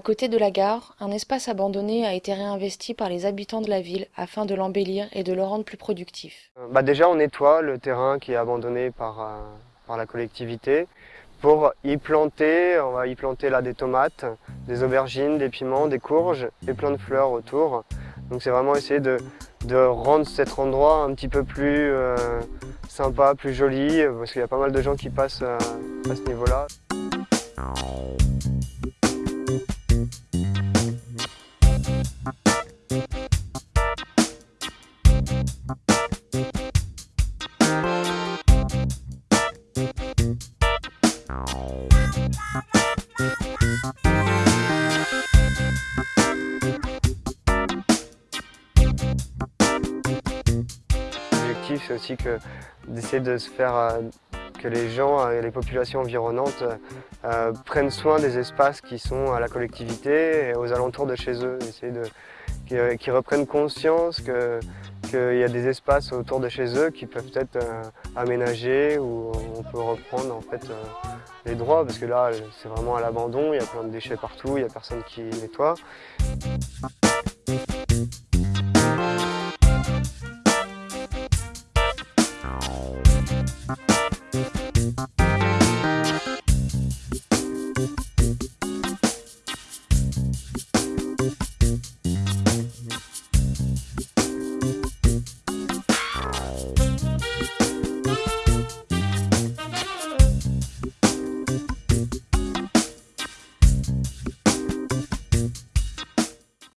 côté de la gare, un espace abandonné a été réinvesti par les habitants de la ville afin de l'embellir et de le rendre plus productif. Bah déjà on nettoie le terrain qui est abandonné par, euh, par la collectivité pour y planter, on va y planter là des tomates, des aubergines, des piments, des courges et plein de fleurs autour. Donc c'est vraiment essayer de, rendre cet endroit un petit peu plus euh, sympa, plus joli, parce qu'il y a pas mal de gens qui passent euh, à ce niveau-là. L'objectif c'est aussi d'essayer de se faire euh, que les gens, et les populations environnantes euh, prennent soin des espaces qui sont à la collectivité et aux alentours de chez eux. Essayer de, qu'ils reprennent conscience qu'il y a des espaces autour de chez eux qui peuvent être euh, aménagés où on peut reprendre en fait, euh, les droits parce que là c'est vraiment à l'abandon, il y a plein de déchets partout, il n'y a personne qui nettoie.